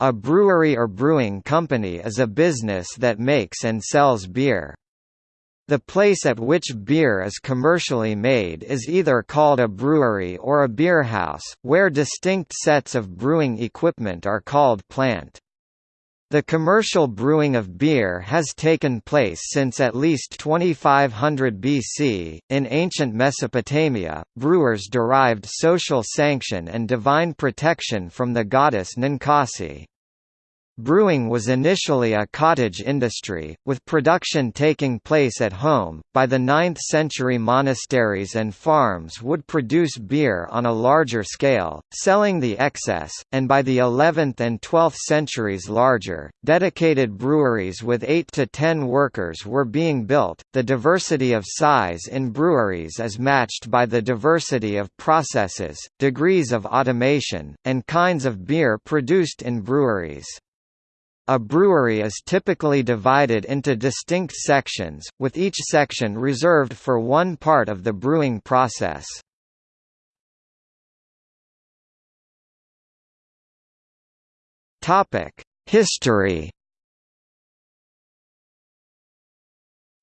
A brewery or brewing company is a business that makes and sells beer. The place at which beer is commercially made is either called a brewery or a beerhouse, where distinct sets of brewing equipment are called plant. The commercial brewing of beer has taken place since at least 2500 BC. In ancient Mesopotamia, brewers derived social sanction and divine protection from the goddess Ninkasi. Brewing was initially a cottage industry, with production taking place at home. By the 9th century, monasteries and farms would produce beer on a larger scale, selling the excess, and by the 11th and 12th centuries, larger, dedicated breweries with 8 to 10 workers were being built. The diversity of size in breweries is matched by the diversity of processes, degrees of automation, and kinds of beer produced in breweries. A brewery is typically divided into distinct sections, with each section reserved for one part of the brewing process. History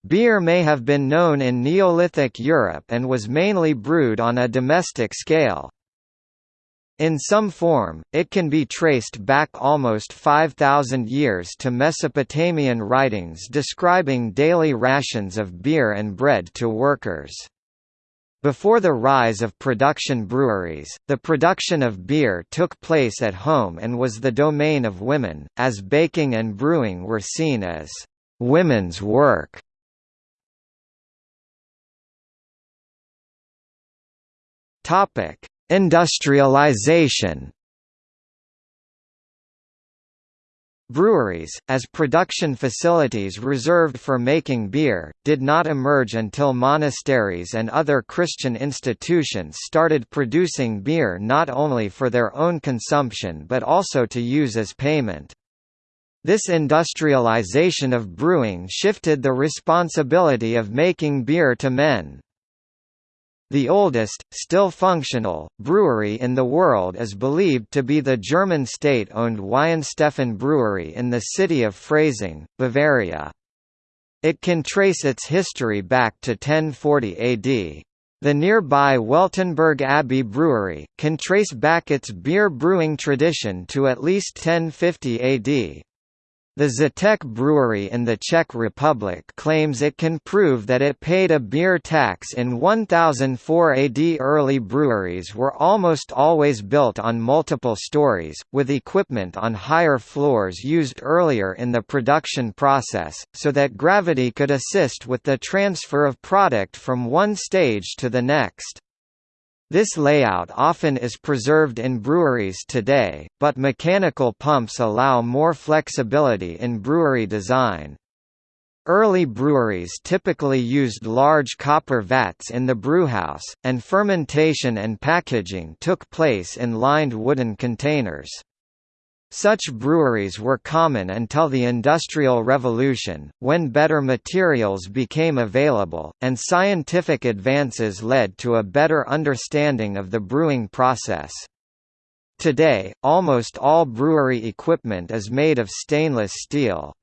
Beer may have been known in Neolithic Europe and was mainly brewed on a domestic scale. In some form, it can be traced back almost 5,000 years to Mesopotamian writings describing daily rations of beer and bread to workers. Before the rise of production breweries, the production of beer took place at home and was the domain of women, as baking and brewing were seen as women's work. Topic: Industrialization Breweries, as production facilities reserved for making beer, did not emerge until monasteries and other Christian institutions started producing beer not only for their own consumption but also to use as payment. This industrialization of brewing shifted the responsibility of making beer to men. The oldest, still functional, brewery in the world is believed to be the German state-owned Weihenstephan Brewery in the city of Freising, Bavaria. It can trace its history back to 1040 AD. The nearby Weltenburg Abbey Brewery, can trace back its beer brewing tradition to at least 1050 AD. The Žatec brewery in the Czech Republic claims it can prove that it paid a beer tax in 1004 AD. Early breweries were almost always built on multiple stories, with equipment on higher floors used earlier in the production process, so that gravity could assist with the transfer of product from one stage to the next. This layout often is preserved in breweries today, but mechanical pumps allow more flexibility in brewery design. Early breweries typically used large copper vats in the brewhouse, and fermentation and packaging took place in lined wooden containers. Such breweries were common until the Industrial Revolution, when better materials became available, and scientific advances led to a better understanding of the brewing process. Today, almost all brewery equipment is made of stainless steel.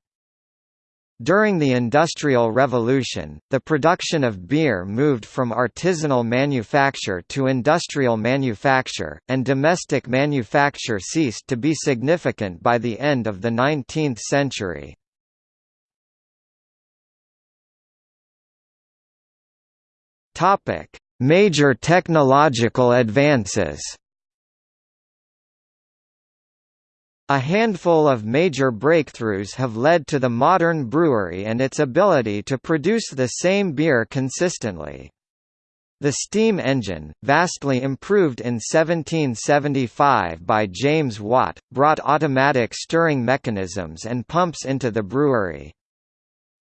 During the Industrial Revolution, the production of beer moved from artisanal manufacture to industrial manufacture, and domestic manufacture ceased to be significant by the end of the 19th century. Major technological advances A handful of major breakthroughs have led to the modern brewery and its ability to produce the same beer consistently. The steam engine, vastly improved in 1775 by James Watt, brought automatic stirring mechanisms and pumps into the brewery.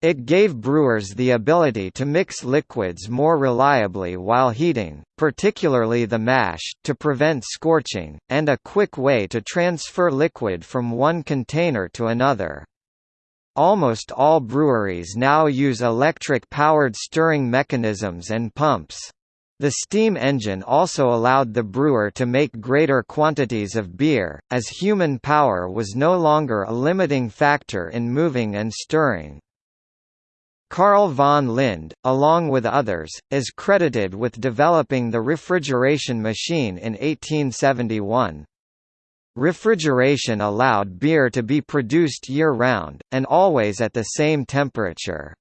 It gave brewers the ability to mix liquids more reliably while heating, particularly the mash, to prevent scorching, and a quick way to transfer liquid from one container to another. Almost all breweries now use electric-powered stirring mechanisms and pumps. The steam engine also allowed the brewer to make greater quantities of beer, as human power was no longer a limiting factor in moving and stirring. Carl von Linde, along with others, is credited with developing the refrigeration machine in 1871. Refrigeration allowed beer to be produced year-round, and always at the same temperature.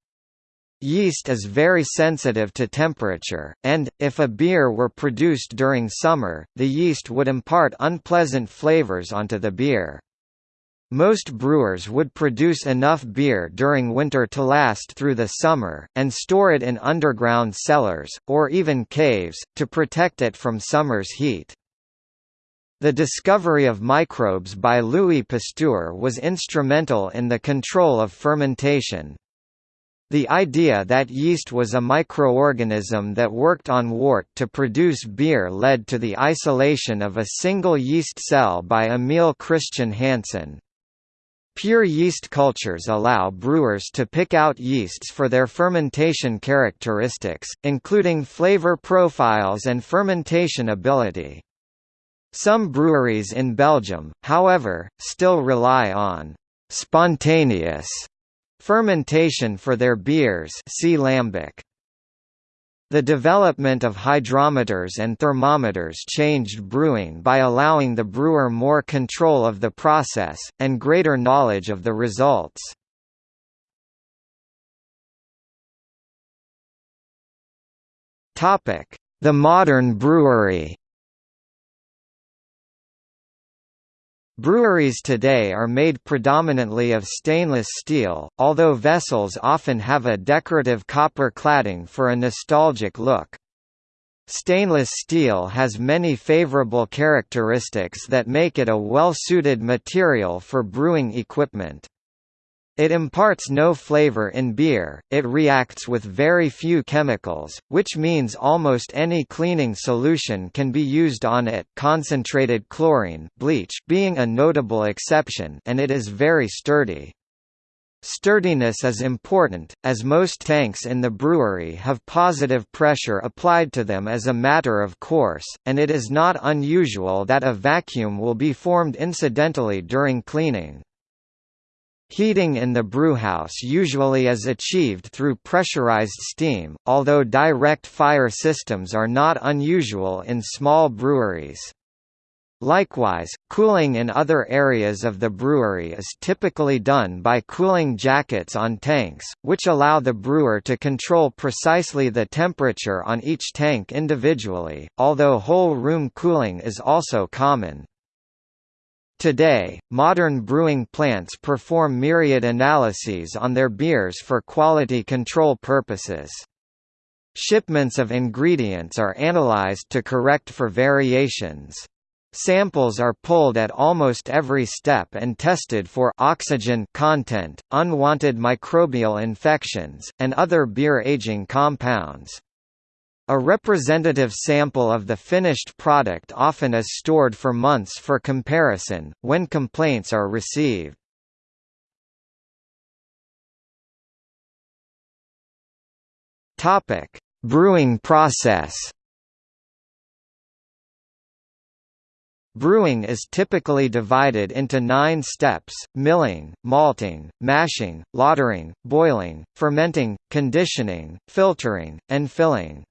Yeast is very sensitive to temperature, and, if a beer were produced during summer, the yeast would impart unpleasant flavors onto the beer. Most brewers would produce enough beer during winter to last through the summer, and store it in underground cellars, or even caves, to protect it from summer's heat. The discovery of microbes by Louis Pasteur was instrumental in the control of fermentation, the idea that yeast was a microorganism that worked on wort to produce beer led to the isolation of a single yeast cell by Emil Christian Hansen. Pure yeast cultures allow brewers to pick out yeasts for their fermentation characteristics, including flavor profiles and fermentation ability. Some breweries in Belgium, however, still rely on spontaneous Fermentation for their beers see lambic. The development of hydrometers and thermometers changed brewing by allowing the brewer more control of the process, and greater knowledge of the results. The modern brewery Breweries today are made predominantly of stainless steel, although vessels often have a decorative copper cladding for a nostalgic look. Stainless steel has many favorable characteristics that make it a well-suited material for brewing equipment. It imparts no flavor in beer, it reacts with very few chemicals, which means almost any cleaning solution can be used on it concentrated chlorine bleach being a notable exception and it is very sturdy. Sturdiness is important, as most tanks in the brewery have positive pressure applied to them as a matter of course, and it is not unusual that a vacuum will be formed incidentally during cleaning. Heating in the brewhouse usually is achieved through pressurized steam, although direct fire systems are not unusual in small breweries. Likewise, cooling in other areas of the brewery is typically done by cooling jackets on tanks, which allow the brewer to control precisely the temperature on each tank individually, although whole room cooling is also common. Today, modern brewing plants perform myriad analyses on their beers for quality control purposes. Shipments of ingredients are analyzed to correct for variations. Samples are pulled at almost every step and tested for oxygen content, unwanted microbial infections, and other beer aging compounds. A representative sample of the finished product often is stored for months for comparison, when complaints are received. Brewing process Brewing is typically divided into nine steps, milling, malting, mashing, lautering, boiling, fermenting, conditioning, filtering, and filling.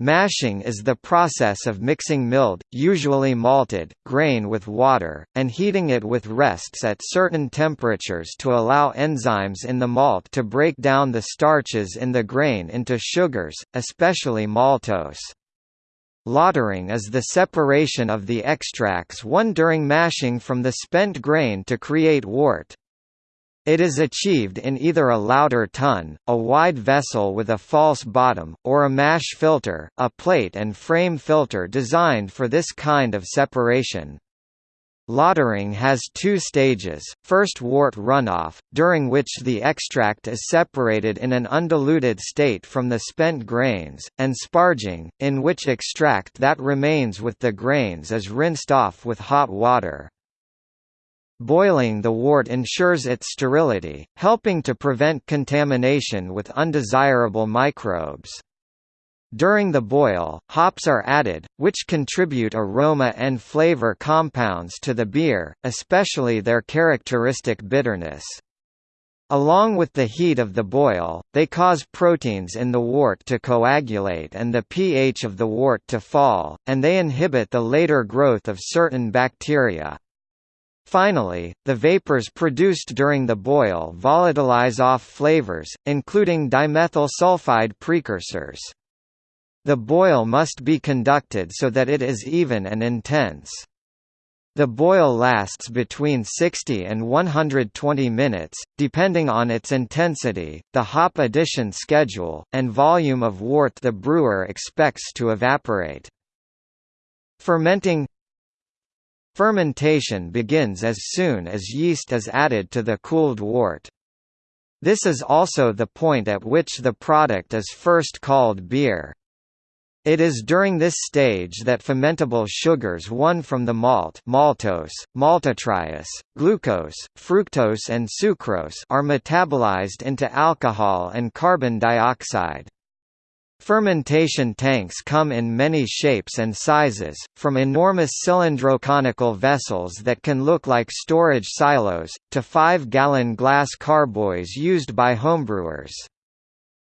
Mashing is the process of mixing milled, usually malted, grain with water, and heating it with rests at certain temperatures to allow enzymes in the malt to break down the starches in the grain into sugars, especially maltose. Lautering is the separation of the extracts won during mashing from the spent grain to create wort. It is achieved in either a Lauter tun, a wide vessel with a false bottom, or a mash filter, a plate and frame filter designed for this kind of separation. Lautering has two stages, first wort runoff, during which the extract is separated in an undiluted state from the spent grains, and sparging, in which extract that remains with the grains is rinsed off with hot water. Boiling the wort ensures its sterility, helping to prevent contamination with undesirable microbes. During the boil, hops are added, which contribute aroma and flavor compounds to the beer, especially their characteristic bitterness. Along with the heat of the boil, they cause proteins in the wort to coagulate and the pH of the wort to fall, and they inhibit the later growth of certain bacteria. Finally, the vapors produced during the boil volatilize off flavors, including dimethyl sulfide precursors. The boil must be conducted so that it is even and intense. The boil lasts between 60 and 120 minutes, depending on its intensity, the hop addition schedule, and volume of wort the brewer expects to evaporate. Fermenting Fermentation begins as soon as yeast is added to the cooled wort. This is also the point at which the product is first called beer. It is during this stage that fermentable sugars won from the malt maltose, maltotriose, glucose, fructose and sucrose are metabolized into alcohol and carbon dioxide. Fermentation tanks come in many shapes and sizes, from enormous cylindroconical vessels that can look like storage silos, to 5-gallon glass carboys used by homebrewers.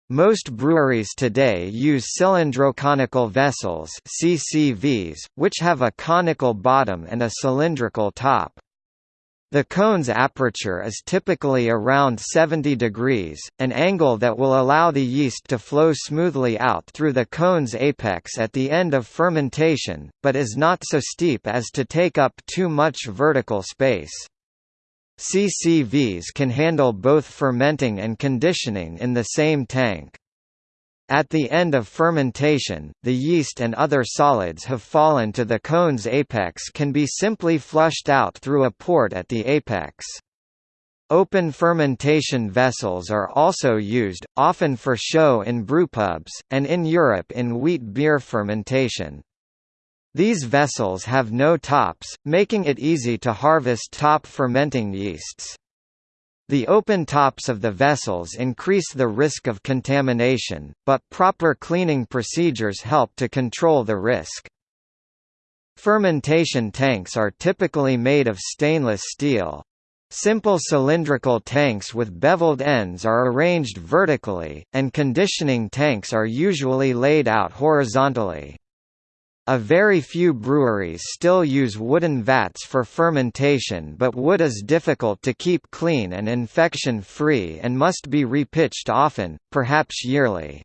Most breweries today use cylindroconical vessels CCVs, which have a conical bottom and a cylindrical top. The cone's aperture is typically around 70 degrees, an angle that will allow the yeast to flow smoothly out through the cone's apex at the end of fermentation, but is not so steep as to take up too much vertical space. CCVs can handle both fermenting and conditioning in the same tank. At the end of fermentation, the yeast and other solids have fallen to the cone's apex can be simply flushed out through a port at the apex. Open fermentation vessels are also used, often for show in brewpubs, and in Europe in wheat beer fermentation. These vessels have no tops, making it easy to harvest top fermenting yeasts. The open tops of the vessels increase the risk of contamination, but proper cleaning procedures help to control the risk. Fermentation tanks are typically made of stainless steel. Simple cylindrical tanks with beveled ends are arranged vertically, and conditioning tanks are usually laid out horizontally. A very few breweries still use wooden vats for fermentation but wood is difficult to keep clean and infection-free and must be repitched often, perhaps yearly.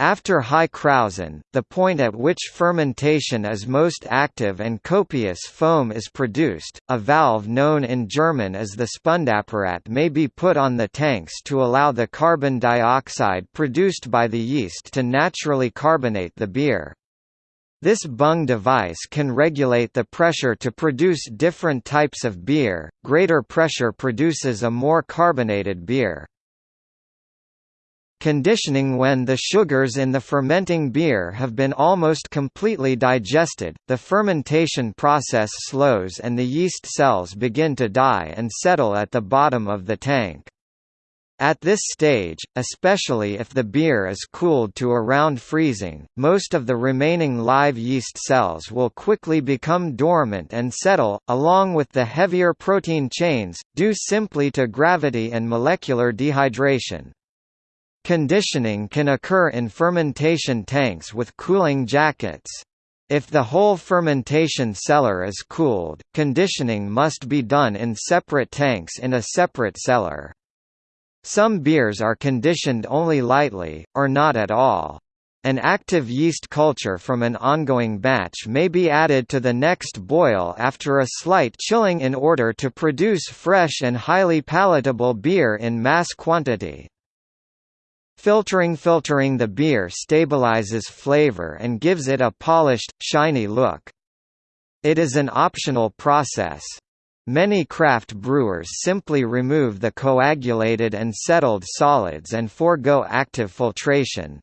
After High Krausen, the point at which fermentation is most active and copious foam is produced, a valve known in German as the Spundapparat may be put on the tanks to allow the carbon dioxide produced by the yeast to naturally carbonate the beer. This bung device can regulate the pressure to produce different types of beer, greater pressure produces a more carbonated beer. Conditioning When the sugars in the fermenting beer have been almost completely digested, the fermentation process slows and the yeast cells begin to die and settle at the bottom of the tank. At this stage, especially if the beer is cooled to around freezing, most of the remaining live yeast cells will quickly become dormant and settle, along with the heavier protein chains, due simply to gravity and molecular dehydration. Conditioning can occur in fermentation tanks with cooling jackets. If the whole fermentation cellar is cooled, conditioning must be done in separate tanks in a separate cellar. Some beers are conditioned only lightly, or not at all. An active yeast culture from an ongoing batch may be added to the next boil after a slight chilling in order to produce fresh and highly palatable beer in mass quantity. Filtering Filtering the beer stabilizes flavor and gives it a polished, shiny look. It is an optional process. Many craft brewers simply remove the coagulated and settled solids and forego active filtration.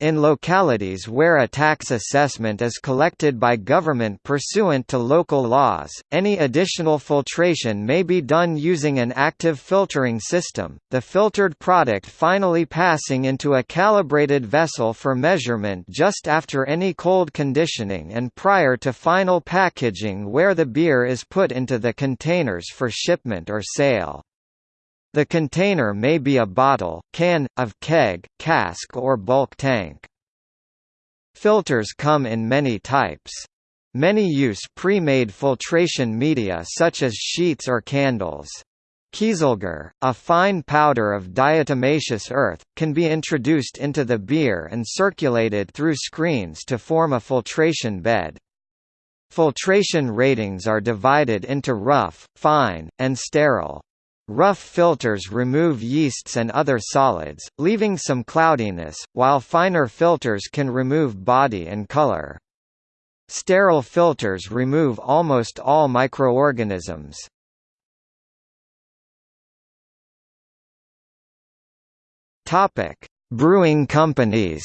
In localities where a tax assessment is collected by government pursuant to local laws, any additional filtration may be done using an active filtering system, the filtered product finally passing into a calibrated vessel for measurement just after any cold conditioning and prior to final packaging where the beer is put into the containers for shipment or sale. The container may be a bottle, can, of keg, cask or bulk tank. Filters come in many types. Many use pre-made filtration media such as sheets or candles. Kieselguhr, a fine powder of diatomaceous earth, can be introduced into the beer and circulated through screens to form a filtration bed. Filtration ratings are divided into rough, fine, and sterile. Rough filters remove yeasts and other solids, leaving some cloudiness, while finer filters can remove body and color. Sterile filters remove almost all microorganisms. Brewing companies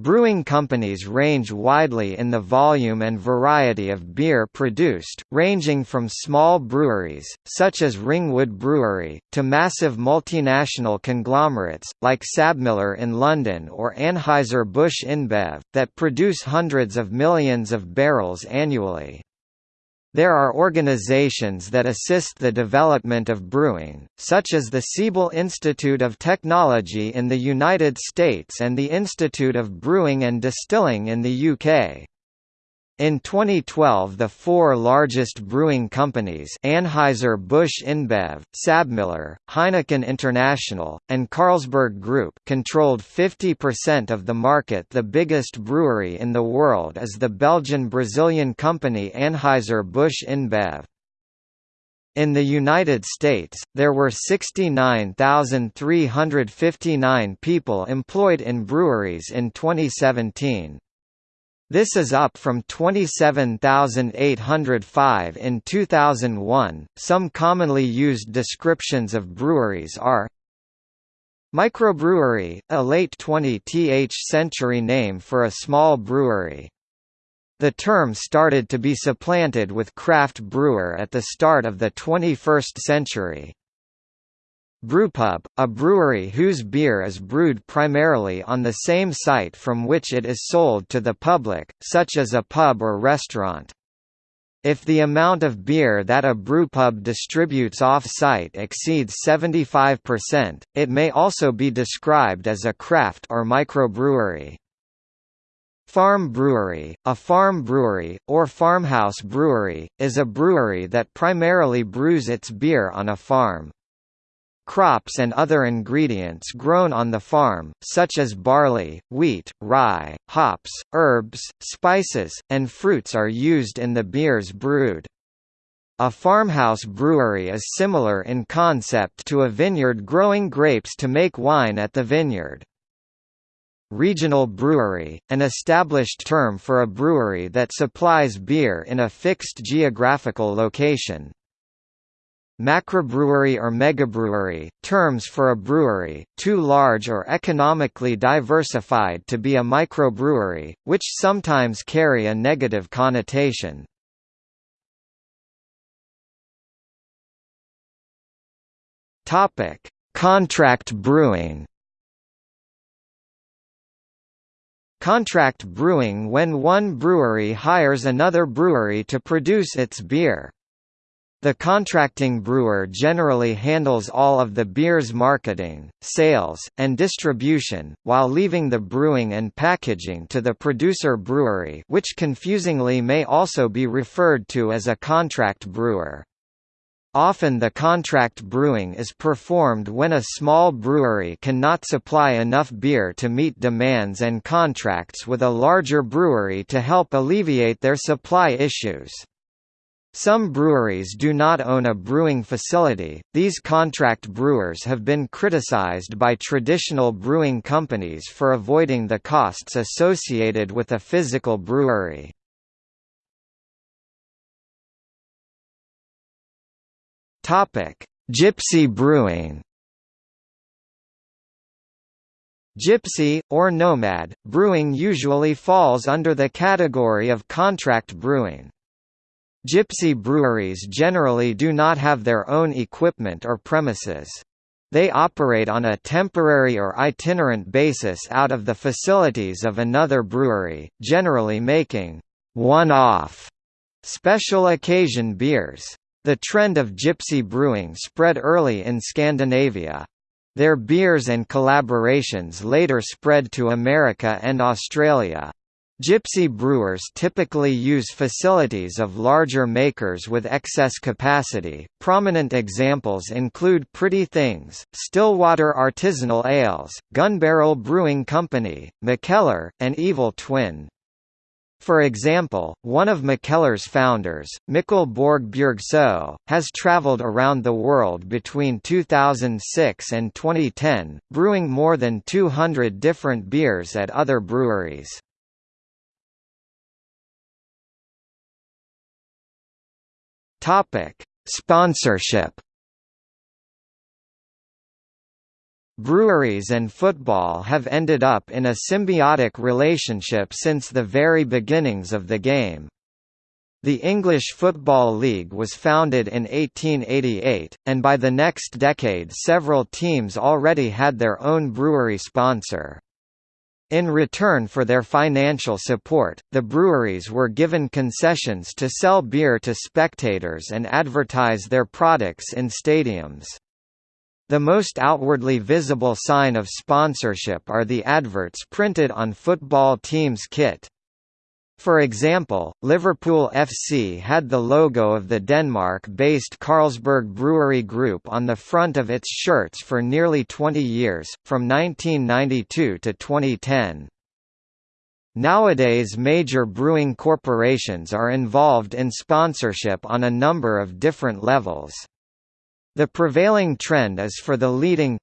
Brewing companies range widely in the volume and variety of beer produced, ranging from small breweries, such as Ringwood Brewery, to massive multinational conglomerates, like Sabmiller in London or Anheuser-Busch InBev, that produce hundreds of millions of barrels annually. There are organizations that assist the development of brewing, such as the Siebel Institute of Technology in the United States and the Institute of Brewing and Distilling in the UK. In 2012 the four largest brewing companies Anheuser-Busch InBev, Sabmiller, Heineken International, and Carlsberg Group controlled 50% of the market The biggest brewery in the world is the Belgian-Brazilian company Anheuser-Busch InBev. In the United States, there were 69,359 people employed in breweries in 2017. This is up from 27,805 in 2001. Some commonly used descriptions of breweries are Microbrewery, a late 20th century name for a small brewery. The term started to be supplanted with craft brewer at the start of the 21st century. Brewpub, a brewery whose beer is brewed primarily on the same site from which it is sold to the public, such as a pub or restaurant. If the amount of beer that a brewpub distributes off-site exceeds 75%, it may also be described as a craft or microbrewery. Farm brewery, a farm brewery, or farmhouse brewery, is a brewery that primarily brews its beer on a farm. Crops and other ingredients grown on the farm, such as barley, wheat, rye, hops, herbs, spices, and fruits are used in the beers brewed. A farmhouse brewery is similar in concept to a vineyard growing grapes to make wine at the vineyard. Regional brewery, an established term for a brewery that supplies beer in a fixed geographical location. Macrobrewery or megabrewery, terms for a brewery, too large or economically diversified to be a microbrewery, which sometimes carry a negative connotation. Contract brewing Contract brewing when one brewery hires another brewery to produce its beer. The contracting brewer generally handles all of the beer's marketing, sales, and distribution, while leaving the brewing and packaging to the producer brewery which confusingly may also be referred to as a contract brewer. Often the contract brewing is performed when a small brewery cannot supply enough beer to meet demands and contracts with a larger brewery to help alleviate their supply issues. Some breweries do not own a brewing facility. These contract brewers have been criticized by traditional brewing companies for avoiding the costs associated with a physical brewery. Topic: Gypsy brewing. Gypsy, or nomad, brewing usually falls under the category of contract brewing. Gypsy breweries generally do not have their own equipment or premises. They operate on a temporary or itinerant basis out of the facilities of another brewery, generally making one-off special occasion beers. The trend of gypsy brewing spread early in Scandinavia. Their beers and collaborations later spread to America and Australia. Gypsy brewers typically use facilities of larger makers with excess capacity. Prominent examples include Pretty Things, Stillwater Artisanal Ales, Gunbarrel Brewing Company, Mikkeller, and Evil Twin. For example, one of Mikkeller's founders, Mikkel Borg Bjørgsaa, has traveled around the world between 2006 and 2010, brewing more than 200 different beers at other breweries. Topic: Sponsorship. Breweries and football have ended up in a symbiotic relationship since the very beginnings of the game. The English Football League was founded in 1888, and by the next decade several teams already had their own brewery sponsor. In return for their financial support, the breweries were given concessions to sell beer to spectators and advertise their products in stadiums. The most outwardly visible sign of sponsorship are the adverts printed on football teams' kit. For example, Liverpool FC had the logo of the Denmark-based Carlsberg Brewery Group on the front of its shirts for nearly 20 years, from 1992 to 2010. Nowadays major brewing corporations are involved in sponsorship on a number of different levels. The prevailing trend is for the leading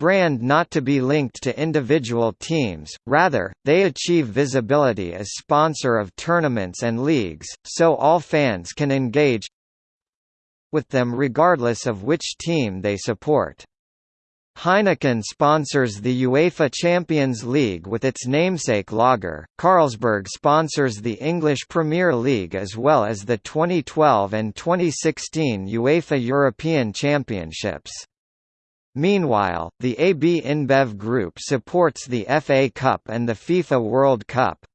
brand not to be linked to individual teams, rather, they achieve visibility as sponsor of tournaments and leagues, so all fans can engage with them regardless of which team they support. Heineken sponsors the UEFA Champions League with its namesake lager, Carlsberg sponsors the English Premier League as well as the 2012 and 2016 UEFA European Championships. Meanwhile, the AB InBev Group supports the FA Cup and the FIFA World Cup.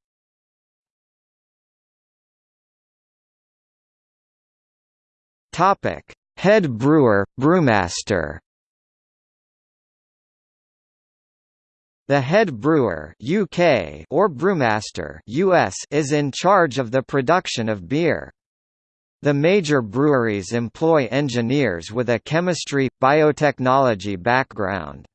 Topic: Head brewer, brewmaster. The head brewer UK or brewmaster US is in charge of the production of beer. The major breweries employ engineers with a chemistry, biotechnology background.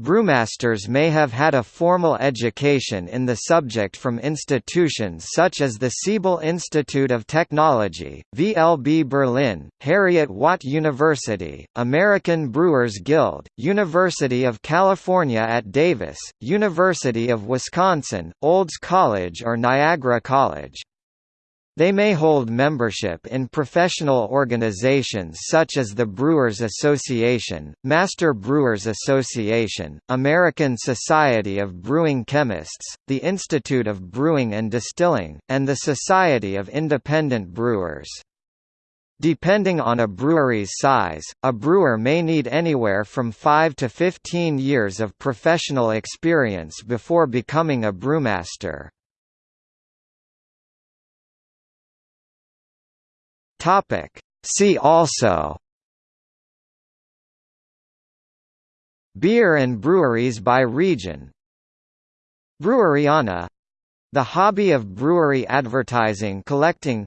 Brewmasters may have had a formal education in the subject from institutions such as the Siebel Institute of Technology, VLB Berlin, Heriot-Watt University, American Brewers Guild, University of California at Davis, University of Wisconsin, Olds College or Niagara College. They may hold membership in professional organizations such as the Brewers Association, Master Brewers Association, American Society of Brewing Chemists, the Institute of Brewing and Distilling, and the Society of Independent Brewers. Depending on a brewery's size, a brewer may need anywhere from 5 to 15 years of professional experience before becoming a brewmaster. Topic. See also Beer and breweries by region. Breweriana the hobby of brewery advertising collecting.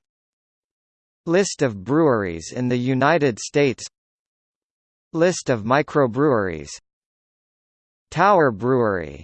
List of breweries in the United States. List of microbreweries. Tower Brewery